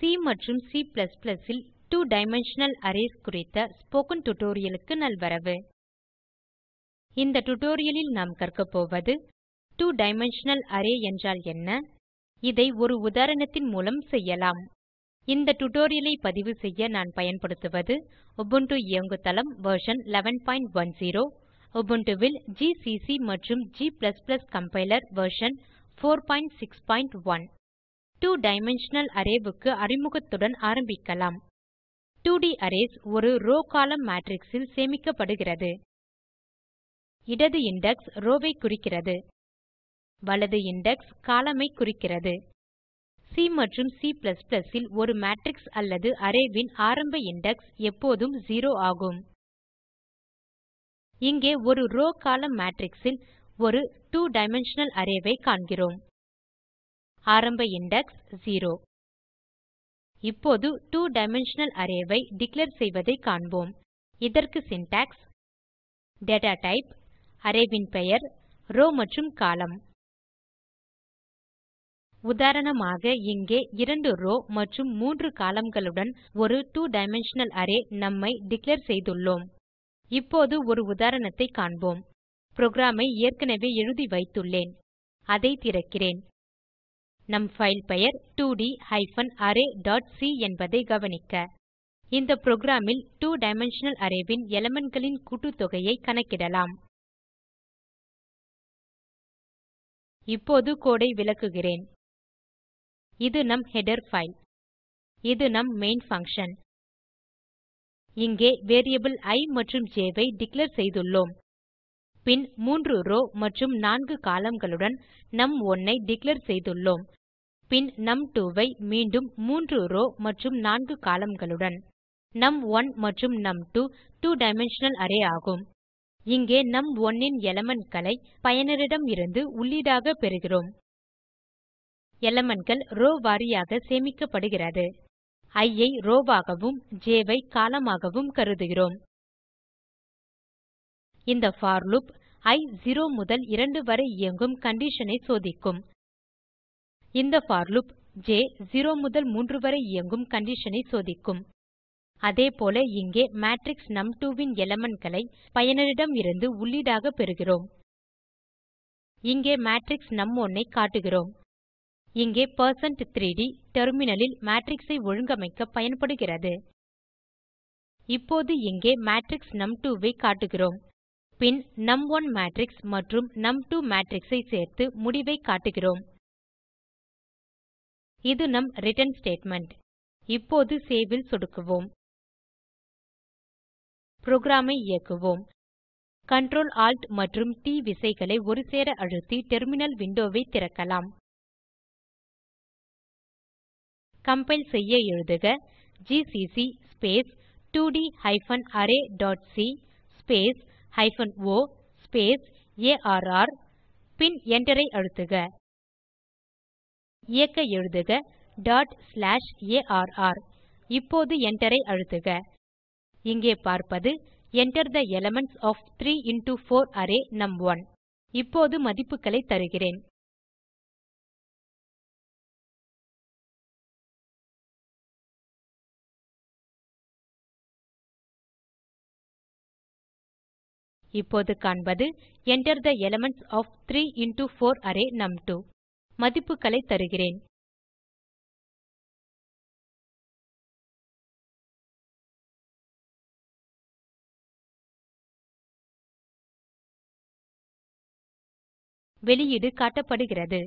C மற்றும் C ல் two dimensional arrays குறித்த ஸ்போக்கன் tutorialக்கு நல்வரவு. இந்த tutorialலில் நாம் கற்கப்போவது போவது two டைமென்ஷனல் அரே என்றால் என்ன? இதை ஒரு உதாரணத்தின் மூலம் செய்யலாம். இந்த tutorialஐ பதிவு செய்ய நான் பயன்படுத்துவது உபுண்டு இயங்குதளம் வெர்ஷன் 1110 உபுண்டுவில் ஜிசிசி மற்றும் g compiler version 461 two dimensional arrayக்கு அறிமுகத்துடன் ஆரம்பிக்கலாம். 2D அரேஸ் ஒரு ரோவ் கோலம்ன் மேட்ரிக்ஸ் ல் சேமிக்கப்படுகிறது. இடது இண்டெக்ஸ் ரோவ் ஐ குறிக்கிறது. வலது இண்டெக்ஸ் கோலம்ன் ஐ குறிக்கிறது. சி மற்றும் C ல் ஒரு மேட்ரிக்ஸ் அல்லது அரே ன் ஆரம்ப இண்டெக்ஸ் எப்போதும் 0 ஆகும். இங்கே ஒரு ரோவ் கோலம்ன் மேட்ரிக்ஸ் ல் ஒரு two டைமென்ஷனல் அரே ஐ காண்கிறோம். ஆரம்ப இண்டெக்ஸ் 0 இப்போது 2 டைமென்ஷனல் அரே ஐ டிக்ளேர் செய்வதை காண்போம். இதற்கு syntax டேட்டா டைப் அரே ன் பெயர் ரோவ் மற்றும் கோலம்ன் உதாரணமாக இங்கே 2 ரோவ் மற்றும் 3 columnகளுடன் ஒரு 2 டைமென்ஷனல் அரே நும் ஐ டிக்ளேர் செய்துள்ளோம். இப்போது ஒரு உதாரணத்தை காண்போம். புரோகிராம் ஐ ஏற்கனவே எழுதி வைத்துள்ளேன். அதை திறக்கிறேன். நம் ஃபைல் பெயர் 2d hyphen array dot C என்பதை கவனிக்க. இந்த புரோகிராம் ல் two டைமென்ஷனல் அரே ன் elementகளின் கூட்டுத்தொகையை கணக்கிடலாம். இப்போது கோடு ஐ விளக்குகிறேன். இது நம் ஹெடர் பைல் இது நம் மெயின் பங்ஷன் இங்கே வேரியபிள் இ மற்றும் ஜ் ஐ டிக்ளேர் செய்துள்ளோம். பின் 3 ரோவ் மற்றும் 4 columnகளுடன் நும்1 ஐ டிக்ளேர் செய்துள்ளோம். பின் நும்2 ஐ மீண்டும் 3 ரோவ் மற்றும் 4 columnகளுடன். நும்1 மற்றும் நும்2 two டைமென்ஷனல் அரே ஆகும். இங்கே நும்1 ன் elementகளை பயனரிடம் இருந்து உள்ளீடாக பெறுகிறோம். elementகள் ரோவ் வாரியாக சேமிக்கப்படுகிறது. இ ஐ ரோவ் ஆகவும் ஜ் ஐ கோலம்ன் ஆகவும் கருதுகிறோம். இந்த போர் லூப் இ 0 முதல் 2 வரை இயங்கும் கண்டிஷன் ஐ சோதிக்கும். இந்த for loop j 0 முதல் 3 வரை இயங்கும் கண்டிஷன் ஐ சோதிக்கும். அதேபோல இங்கே மேட்ரிக்ஸ் நும்2 ன் elementகளை பயனரிடம் இருந்து உள்ளீடாக பெறுகிறோம். இங்கே மேட்ரிக்ஸ் நும்1 ஐ காட்டுகிறோம். இங்கே பெர்சென்ட் 3ட் டெர்மினலில் மேட்ரிக்ஸ் ஐ ஒழுங்கமைக்க பயன்படுகிறது. இப்போது இங்கே மேட்ரிக்ஸ் நும்2 ஐ காட்டுகிறோம். பின் நும்1 மேட்ரிக்ஸ் மற்றும் நும்2 மேட்ரிக்ஸ் ஐ சேர்த்து முடிவை காட்டுகிறோம். இது நம் ரிட்டர்ன் ஸ்டேட்மெண்ட். இப்போது சேவ் ல் சொடுக்குவோம். புரோகிராம் ஐ இயக்குவோம். Ctrl Alt மற்றும் ட் விசைகளை ஒருசேர அழுத்தி டெர்மினல் விண்டோ ஐ திறக்கலாம். கம்பைல் செய்ய எழுதுக GCC space 2ட் hyphen array dot C space hyphen O space R பின் Enter ஐ அழுத்துக. இயக்க எழுதுக டாட் ஸ்லாஷ் ஆர் இப்போது Enter ஐ அழுத்துக. இங்கே பார்ப்பது Enter the elements of 3 into 4 array num one இப்போது மதிப்புகளை தருகிறேன். இப்போது காண்பது Enter the elements of 3 into 4 array num two மதிப்புகளை தருகிறேன். வெளியீடு காட்டப்படுகிறது.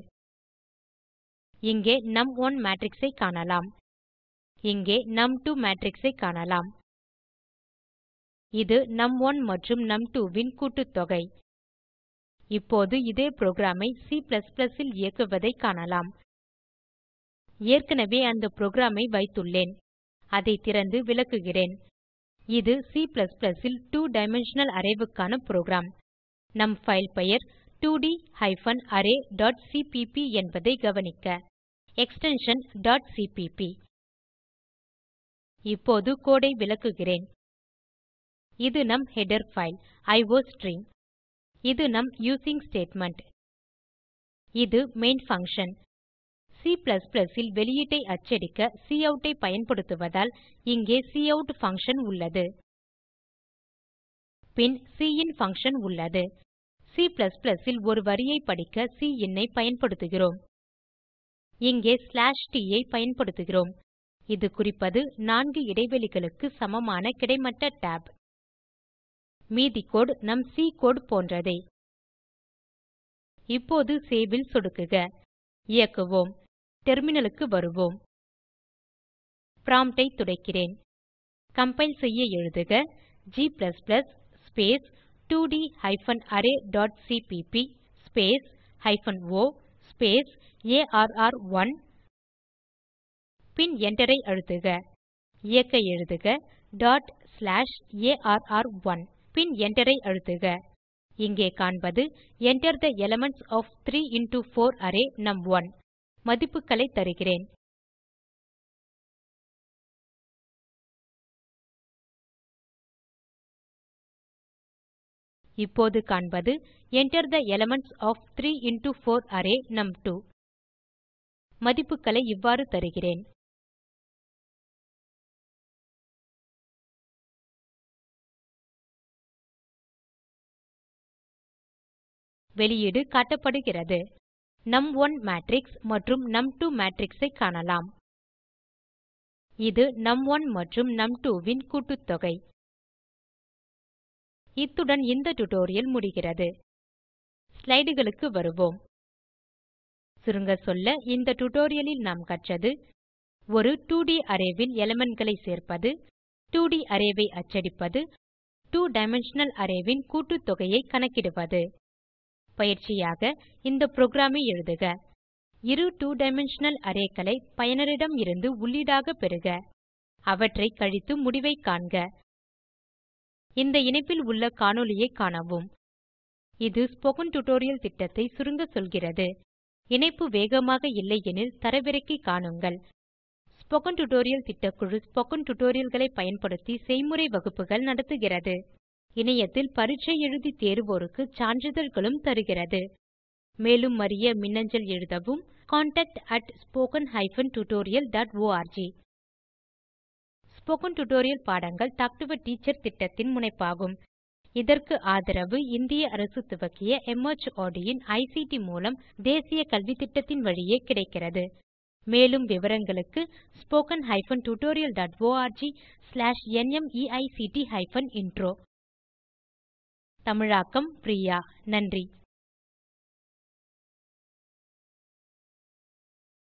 இங்கே நும்1 மேட்ரிக்ஸை காணலாம். இங்கே நும்2 மேட்ரிக்ஸை காணலாம். இது நும்1 மற்றும் நும்2 வின் கூட்டுத்தொகை. இப்போது இதே புரோகிராமை C இல் இயக்குவதை காணலாம். ஏற்கனவே அந்த புரோகிராமை வைத்துள்ளேன். அதை திறந்து விளக்குகிறேன். இது C இல் 2 டைமென்ஷனல் arrayவுக்கான புரோகிராம். நம் ஃபைல் பெயர் 2ட் ஹைபன் அரே டாட் சிபிபி என்பதை கவனிக்க. எக்ஸ்டென்ஷன் cpp இப்போது கோடு ஐ விளக்குகிறேன். இது நம் ஹெடர் பைல் அயோஸ்ட்ரீம் இது நம் யூசிங் ஸ்டேட்மெண்ட். இது மெயின் பங்ஷன் C ல் வெளியீட்டை அச்சடிக்க cout ஐ பயன்படுத்துவதால் இங்கே cout பங்ஷன் உள்ளது. பின் சின் பங்ஷன் உள்ளது. C ல் ஒரு வரியை படிக்க சின் ஐ பயன்படுத்துகிறோம். இங்கே ஸ்லாஷ் t ஐ பயன்படுத்துகிறோம். இது குறிப்பது நான்கு இடைவெளிகளுக்கு சமமான கிடைமட்ட tab. மீதி கோடு நம் சி கோடு போன்றதே. இப்போது சேவ் ல் சொடுக்குக. இயக்குவோம். டெர்மினலுக்கு வருவோம். ப்ராம்ப்ட் ஐ துடைக்கிறேன். கம்பைல் செய்ய எழுதுக. G space 2ட் hyphen array dot cpp space hyphen o space R one பின் Enter ஐ அழுத்துக. இயக்க எழுதுக. டாட் ஸ்லாஷ் ஆர்1 பின் Enter ஐ அழுத்துக. இங்கே காண்பது Enter the elements of 3 into 4 array num one மதிப்புகளை தருகிறேன். இப்போது காண்பது Enter the elements of 3 into 4 array num two மதிப்புகளை இவ்வாறு தருகிறேன். வெளியீடு காட்டப்படுகிறது. நும்1 மேட்ரிக்ஸ் மற்றும் நும்2 மேட்ரிக்ஸ் காணலாம். இது நும்1 மற்றும் நும்2 வின் கூட்டுத்தொகை. இத்துடன் இந்த டியூட்டோரியல் முடிகிறது. ஸ்லைடுகளுக்கு வருவோம். சுருங்க சொல்ல இந்த டுடோரியலில் நாம் கற்றது ஒரு 2ட் அரே ல் elementகளை சேர்ப்பது 2ட் அரே ஐ அச்சடிப்பது 2 டைமென்ஷனல் அரேவின் ன் கூட்டுத்தொகையை கணக்கிடுவது. பயிற்சியாக இந்த புரோகிராமை எழுதுக. இரு 2 டைமென்ஷனல் arrayகளை பயனரிடம் இருந்து உள்ளீடாக பெறுக. அவற்றை கழித்து முடிவைக் காண்க. இந்த இணைப்பில் உள்ள காணொளியைக் காணவும். இது ஸ்போக்கன் டியூட்டோரியல் திட்டத்தை சுருங்க சொல்கிறது. இணைப்பு வேகமாக இல்லையெனில் தரவிறக்கி காணுங்கள். ஸ்போக்கன் டியூட்டோரியல் திட்டக்குழு ஸ்போக்கன் tutorialகளை பயன்படுத்தி செய்முறை வகுப்புகள் நடத்துகிறது. இணையத்தில் பரீட்சை எழுதி தேர்வோருக்கு சான்றிதழ்களும் தருகிறது. மேலும் அறிய மின்னஞ்சல் எழுதவும் contactspoken tutorialorg ஸ்போகன் டியூட்டோரியல் பாடங்கள் டாக் டு எ டீச்சர் திட்டத்தின் முனைப்பாகும். இதற்கு ஆதரவு இந்திய அரசு துவக்கிய மார்ட் இன் ஐசிடி மூலம் தேசிய கல்வித்திட்டத்தின் வழியே கிடைக்கிறது. மேலும் விவரங்களுக்கு spoken hyphen tutorial dot org slash நிமைக்ட் ஹைபன் இன்ட்ரோ தமிழாக்கம் பிரியா. நன்றி.